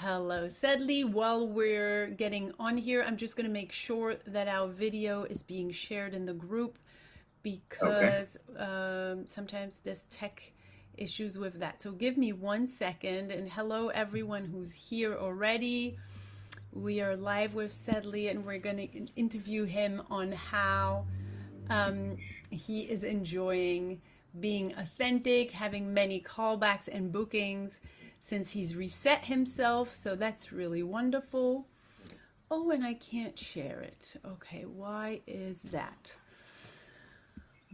Hello, Sedley. While we're getting on here, I'm just going to make sure that our video is being shared in the group Okay. because um, sometimes there's tech issues with that. So give me one second. And hello, everyone who's here already. We are live with Sedley and we're going to interview him on how um, he is enjoying being authentic, having many callbacks and bookings since he's reset himself. So that's really wonderful. Oh, and I can't share it. Okay, why is that?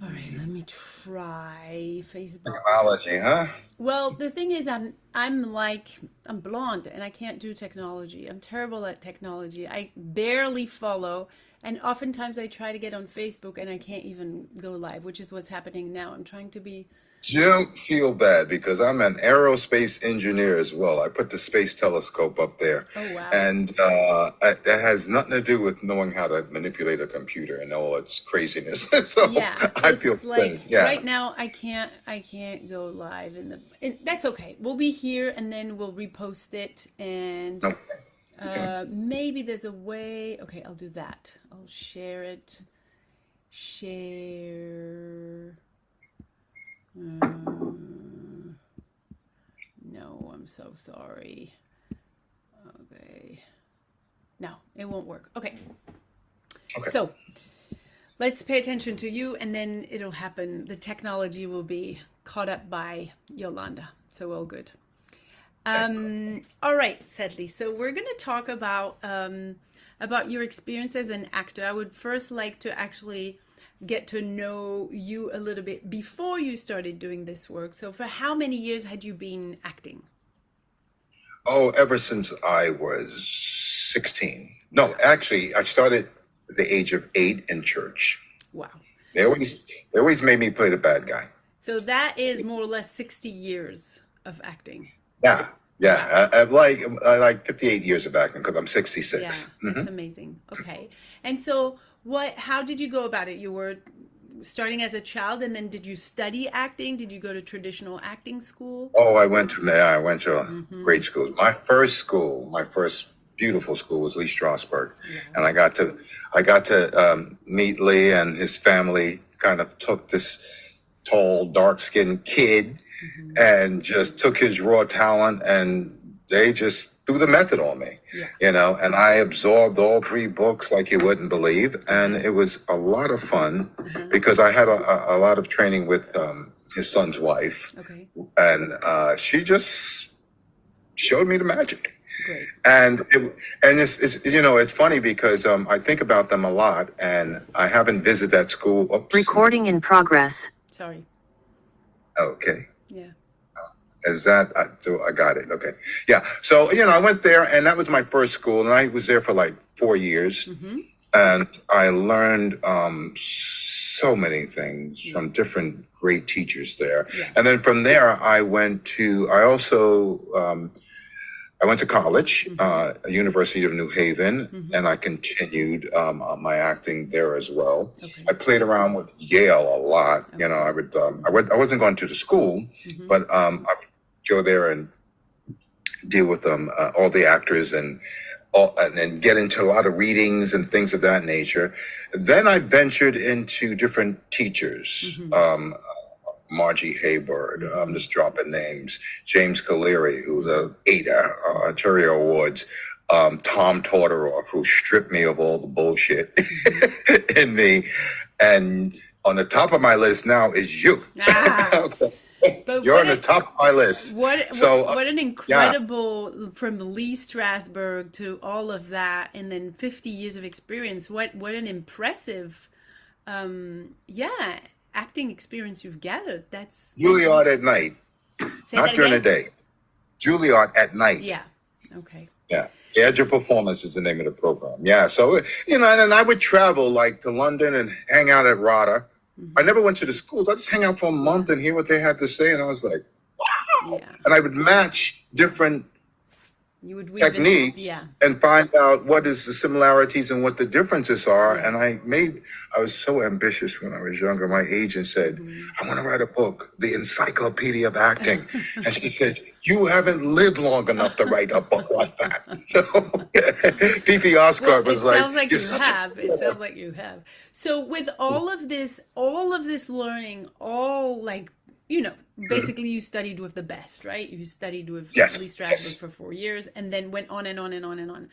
All right, let me try Facebook. Technology, huh? Well, the thing is, I'm I'm like I'm blonde and I can't do technology. I'm terrible at technology. I barely follow, and oftentimes I try to get on Facebook and I can't even go live, which is what's happening now. I'm trying to be. Don't feel bad because I'm an aerospace engineer as well. I put the space telescope up there, Oh wow. and uh, I- that has nothing to do with knowing how to manipulate a computer and all its craziness. so Yeah, I feel like. Yeah. right now I can't I can't go live in the. And that's okay. We'll be here and then we'll repost it and Okay. Okay. uh maybe there's a way. Okay, I'll do that. I'll share it. Share. Uh, no, I'm so sorry. Okay. No, it won't work. Okay. Okay. So let's pay attention to you and then it'll happen. The technology will be caught up by Yolanda. So all good. Um, all right, Sedley. So we're going to talk about um, about your experience as an actor. I would first like to actually get to know you a little bit before you started doing this work. So for how many years had you been acting? Oh, ever since I was 16. No, actually, I started at the age of eight in church. Wow. They always, they always made me play the bad guy. So that is more or less 60 years of acting. Yeah, yeah. I, I like I like 58 years of acting because I'm Yeah, 66. that's hmm amazing. Okay. And so what how did you go about it? You were starting as a child and then did you study acting? Did you go to traditional acting school? Oh, I went to yeah, I went to Mm-hmm. great schools. My first school, my first beautiful school was Lee Strasberg, Yeah. and I got to I got to um, meet Lee and his family. Kind of took this tall, dark-skinned kid hmm and just took his raw talent, and they just threw the method on me, Yeah. you know. And I absorbed all three books like you wouldn't believe, and it was a lot of fun Uh-huh. because I had a, a, a lot of training with um, his son's wife Okay. and uh, she just showed me the magic. Great. And it, and it's, it's you know it's funny because um, I think about them a lot, and I haven't visited that school. Oops. Recording in progress. Sorry. Okay, Yeah. Is that I, so? I got it. Okay, yeah. So you know, I went there, and that was my first school, and I was there for like four years, Mm-hmm. and I learned um, so many things from different great teachers there. And then from there, I went to. I also. Um, I went to college, Mm-hmm. uh, University of New Haven, Mm-hmm. and I continued um, uh, my acting there as well. Okay. I played around with Yale a lot. You know, I would, um, I, would I wasn't going to the school, Mm-hmm. but um, I would go there and deal with um, uh, all the actors and all, and then get into a lot of readings and things of that nature. Then I ventured into different teachers. Mhm. Um, Margie Hayward, I'm just dropping names. James Caleri, who's a ADA, uh, Ontario Awards. Um, Tom Todoroff, who stripped me of all the bullshit in me. And on the top of my list now is you. Ah, Okay. But You're on the top of my list. what So, what uh, what an yeah. incredible from Lee Strasberg to all of that and then 50 years of experience. What what an impressive um yeah, acting experience you've gathered. That's Juilliard at night, Say not during the day. Juilliard at night. Yeah. Okay. Yeah. Edge of Performance is the name of the program. Yeah. So, you know, and then I would travel like to London and hang out at RADA. I hmm never went to the schools. I just hang out for a month and hear what they had to say. And I was like, Yeah. and I would match different You would technique Yeah. and find out what is the similarities and what the differences are. Mm-hmm. And I made, I was so ambitious when I was younger. My agent said, mm-hmm. I want to write a book, The Encyclopedia of Acting. and she said, you haven't lived long enough to write a book like that. So Fifi Oscar Well, was it like, sounds like you "You're such a have. It sounds like you have. So with all of this, all of this learning, all like you know, basically you studied with the best, right? You studied with Yes, Lee Strasberg yes. for four years, and then went on and on and on and on.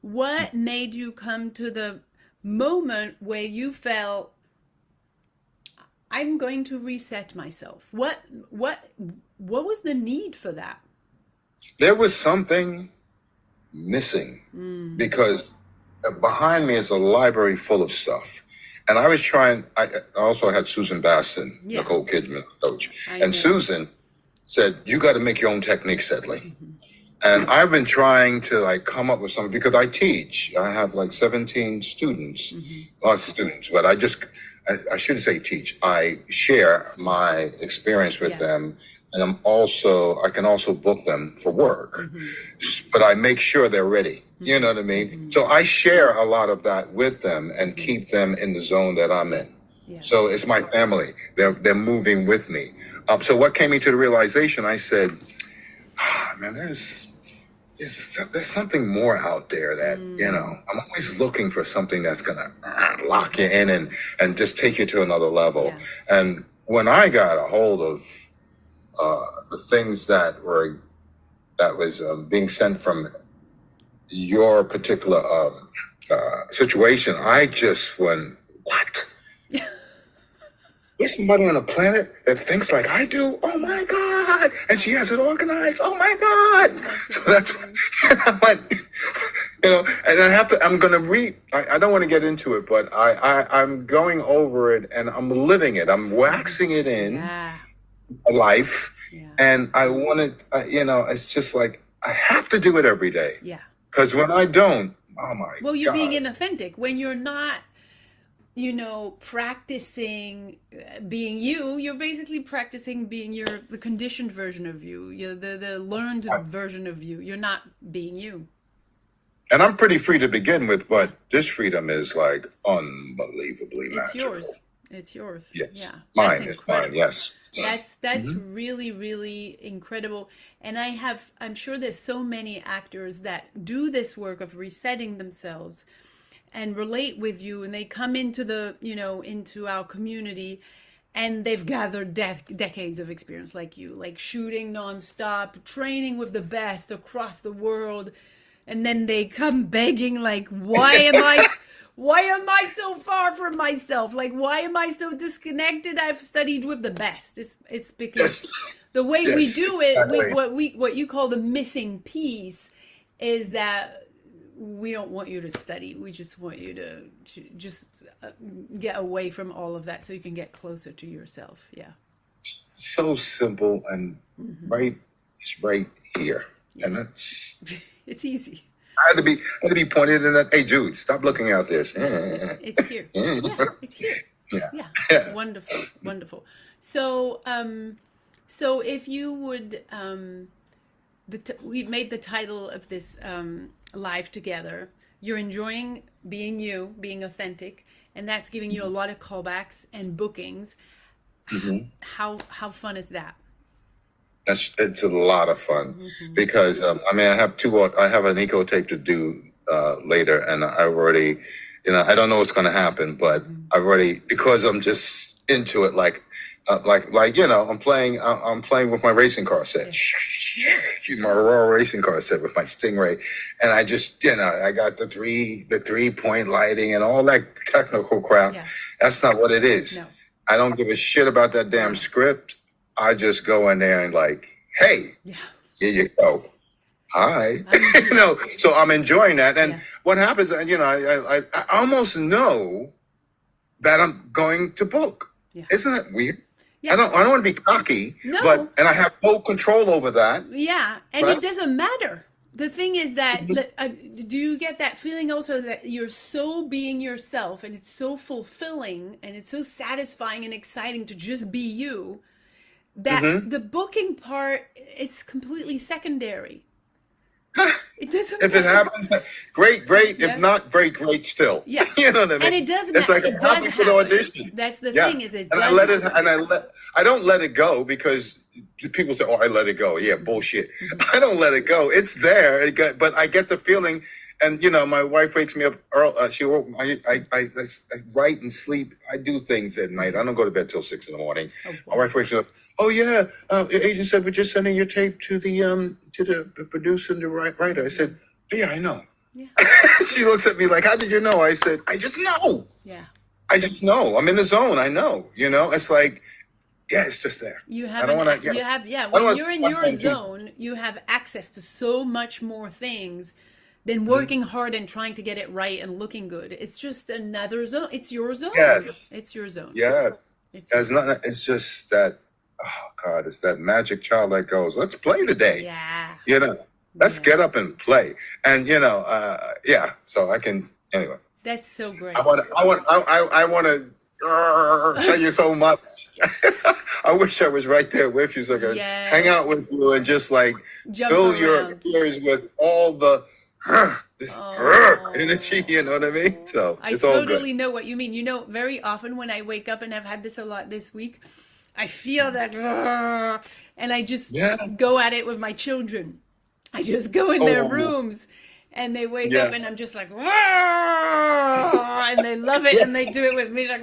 What made you come to the moment where you felt I'm going to reset myself? What what what was the need for that? there was something missing Mm, because behind me is a library full of stuff. And I was trying, I also had Susan Batson, Yeah. Nicole Kidman, coach. I And know. Susan said, You got to make your own technique, Sedley. Mhm. And I've been trying to like come up with something because I teach. I have like 17 students, Mhm. lots of students, but I just, I, I shouldn't say teach. I share my experience with Yeah. them. And I'm also, I can also book them for work Mhm. but I make sure they're ready. You know what I mean? Mhm. So I share a lot of that with them and keep them in the zone that I'm in. Yeah. So it's my family. They're they're moving with me. Um, so what came me to the realization? I said, ah, man, there's there's there's something more out there that you Mm. know. I'm always looking for something that's gonna lock you in and and just take you to another level. Yeah. And when I got a hold of uh, the things that were that was um, being sent from your particular um, uh, situation, I just went, what? There's somebody on the planet that thinks like I do. Oh my God! And she has it organized. Oh my God! So that's what I went, you know, and I have to. I'm gonna read. I, I don't want to get into it, but I, I I'm going over it and I'm living it. I'm waxing it in Yeah. life, Yeah. and I want it. Uh, you know, it's just like I have to do it every day Yeah. Because when I don't, oh my Well, you're God. being inauthentic when you're not, you know, practicing uh, being you. You're basically practicing being your the conditioned version of you, you the the learned version of you. You're not being you. and I'm pretty free to begin with, but this freedom is like unbelievably It's magical. yours. It's yours. Yes. Yeah. Mine is mine. Yes. That's that's Mm-hmm. really really incredible. And I have I'm sure there's so many actors that do this work of resetting themselves and relate with you and they come into the, you know, into our community and they've gathered dec decades of experience like you, like shooting nonstop, training with the best across the world. And then they come begging like, why am I why am I so far from myself? Like, why am I so disconnected? I've studied with the best. It's it's because Yes. the way we do it, we, what we what you call the missing piece, is that we don't want you to study. We just want you to, to just uh, get away from all of that so you can get closer to yourself. Yeah. So simple and Mhm. right. It's right here, and that's. It's easy. I had to be. I had to be pointed in that. Hey, Jude, stop looking out this. It's here. Yeah, it's here. Yeah. Yeah. Yeah. Wonderful. Wonderful. So, um, so if you would, um, the t- we made the title of this um, live together. You're enjoying being you, being authentic, and that's giving you a lot of callbacks and bookings. Mhm. How how fun is that? That's it's a lot of fun Mhm. because um, I mean I have two. I have an eco tape to do uh, later, and I've already, you know, I don't know what's going to happen, but Mhm. I've already because I'm just into it. Like, uh, like, like you know, I'm playing. I'm playing with my racing car set. My Aurora racing car set with my Stingray, and I just, you know, I got the three, the three point lighting and all that technical crap. Yeah. That's not what it is. No. I don't give a shit about that damn script. I just go in there and like, hey, Yeah. here you go. Hi. You know, so I'm enjoying that. And Yeah. what happens, and you know, I, I, I almost know that I'm going to book. Yeah. Isn't it weird? Yeah. I don't, I don't want to be cocky, No. but, and I have full control over that. Yeah, and Right? it doesn't matter. The thing is that, that, uh, do you get that feeling also that you're so being yourself and it's so fulfilling and it's so satisfying and exciting to just be you that Mhm. the booking part is completely secondary. It's If it happens, great, great. Yeah. If not, great, great still. Yeah. You know what I mean? and it doesn't. It's like it I'm does for the audition. That's the Yeah. thing is it and does I let it, happen. and I let, I don't let it go because people say, "Oh, I let it go." Yeah, bullshit. Mm-hmm. I don't let it go. It's there, it got, but I get the feeling, and you know, my wife wakes me up early. Uh, she woke. I, I, I, I, I write and sleep. I do things at night. I don't go to bed till six in the morning. Oh, My wife wakes me up. Oh yeah, uh, agent said we're just sending your tape to the um to the producer and the writer. I said, yeah, I know. Yeah. she looks at me like, how did you know? I said, I just know. yeah. I just know. I'm in the zone. I know. You know, it's like, yeah, it's just there. You I have, don't an, wanna- yeah. you have, yeah. When wanna you're in your zone, you have access to so much more things than Mm-hmm. working hard and trying to get it right and looking good. It's just another zone. It's your zone. Yes. It's your zone. Yes. It's It's not. It's just that. Oh God, it's that magic child that goes. Let's play today. yeah. You know, let's Yeah. get up and play. And you know, uh, yeah. So I can anyway. That's so great. I want. I want. I. I, I want to. Tell you so much. I wish I was right there with you so I could Yes. hang out with you and just like Jump fill your ears with all the this Oh. energy. You know what I mean? So I it's all good. totally know what you mean. You know, very often when I wake up and I've had this a lot this week, I feel that, and I just Yeah. go at it with my children. I just go in their Oh. rooms and they wake Yeah. up and I'm just like, and they love it and they do it with me like,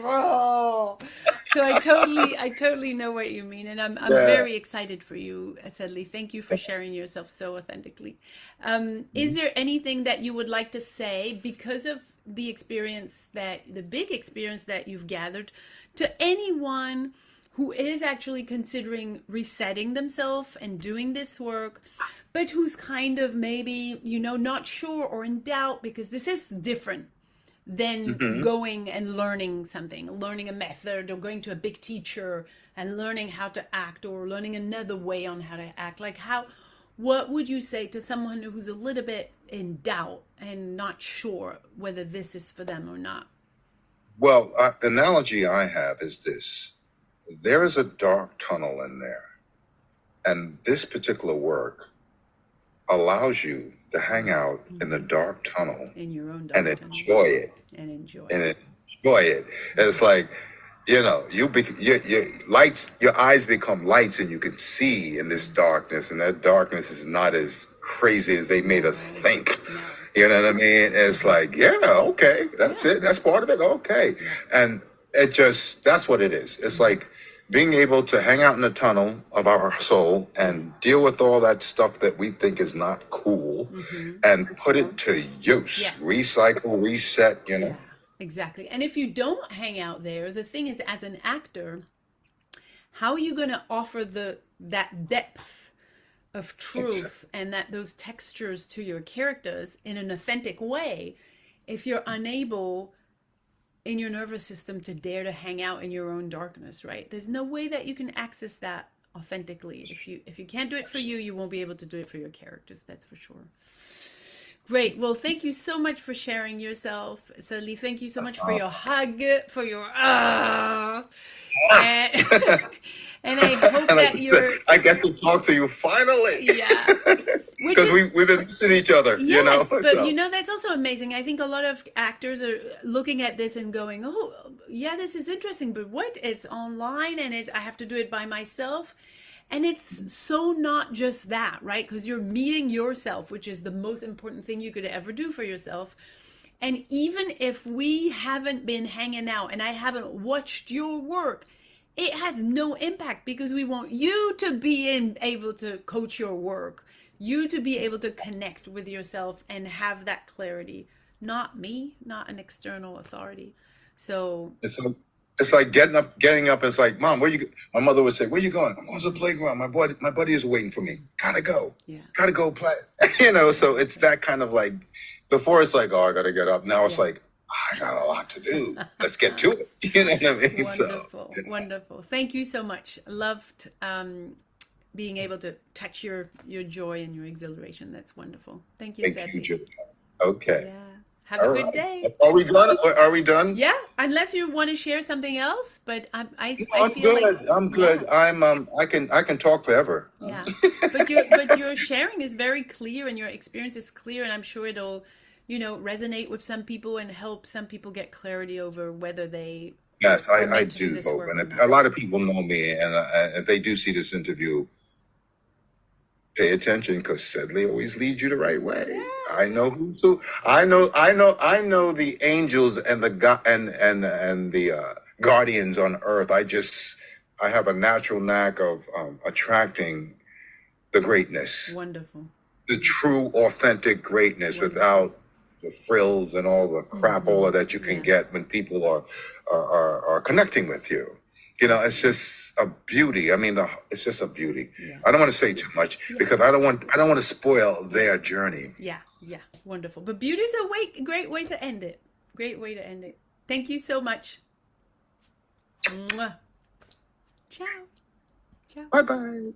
so I totally, I totally know what you mean, and I'm, I'm Yeah. very excited for you, Sedley. Thank you for sharing yourself so authentically. Um, is there anything that you would like to say because of the experience that the big experience that you've gathered to anyone who is actually considering resetting themselves and doing this work but who's kind of maybe you know not sure or in doubt because this is different than Mhm. going and learning something learning a method or going to a big teacher and learning how to act or learning another way on how to act. Like how what would you say to someone who's a little bit in doubt and not sure whether this is for them or not? Well, uh, analogy I have is this: there is a dark tunnel in there, and this particular work allows you to hang out in the mm-hmm. dark tunnel in your own and tunnel enjoy it and enjoy it. and enjoy it. And It's like, you know, you be, your, your lights, your eyes become lights, and you can see in this mm-hmm. darkness, and that darkness is not as crazy as they made us think. You know what I mean? It's like, yeah, okay, that's it. That's part of it. Okay. And it just, that's what it is. It's mm-hmm. like being able to hang out in the tunnel of our soul and deal with all that stuff that we think is not cool Mhm. and put it to use. Yeah. Recycle, reset, you know? Yeah, exactly. And if you don't hang out there, the thing is, as an actor, how are you going to offer the that depth of truth and that those textures to your characters in an authentic way if you're unable in your nervous system to dare to hang out in your own darkness right? There's no way that you can access that authentically. If you if you can't do it for you you won't be able to do it for your characters that's for sure. Great. Well, thank you so much for sharing yourself, Sally. Thank you so much for your hug, for your ah, and, and I hope And I, that you're I get to talk to you finally. yeah. Because we, we've been missing each other, yes, you know? but So- you know that's also amazing. I think a lot of actors are looking at this and going, "Oh, yeah, this is interesting, but what? It's online and it's I have to do it by myself." And it's so not just that, right? Because you're meeting yourself, which is the most important thing you could ever do for yourself. And even if we haven't been hanging out and I haven't watched your work, it has no impact because we want you to be in, able to coach your work, you to be able to connect with yourself and have that clarity, not me, not an external authority. So, It's like, it's like getting up, getting up. It's like, mom, where you? My mother would say, "Where you going?" I'm going to the playground. My buddy, my buddy is waiting for me. Gotta go. yeah. Gotta go play. you know. So it's that kind of like. Before it's like, oh, I gotta get up. Now it's Yeah. like, I got a lot to do. Let's get to it. You know what I mean? Wonderful, So wonderful. Thank you so much. Loved um, being able to touch your your joy and your exhilaration. That's wonderful. Thank you, thank Sedley. you. Okay. Yeah. Have a good right. day. Are we done? Are we done? Yeah, unless you want to share something else, but I, I, No, I I'm feel good. like I'm good. I'm um. I can I can talk forever. yeah. But your but your sharing is very clear, and your experience is clear, and I'm sure it'll, you know, resonate with some people and help some people get clarity over whether they. Yes, I, I do do hope, and a lot of people know me, and uh, if they do see this interview, pay attention because Sedley always leads you the right way. I know who's who. I know. I know. I know the angels and the go- and and and the uh, guardians on earth. I just I have a natural knack of um, attracting the greatness, Wonderful. the true, authentic greatness, Wonderful. without the frills and all the crapola mm-hmm. that you can Yeah. get when people are are, are are connecting with you. You know, it's just a beauty. I mean, the, it's just a beauty. Yeah. I don't want to say too much Yeah. because I don't want I don't want to spoil their journey. Yeah, yeah, wonderful. But beauty's a way, great way to end it. Great way to end it. Thank you so much. Mwah. Ciao. Ciao. Bye bye.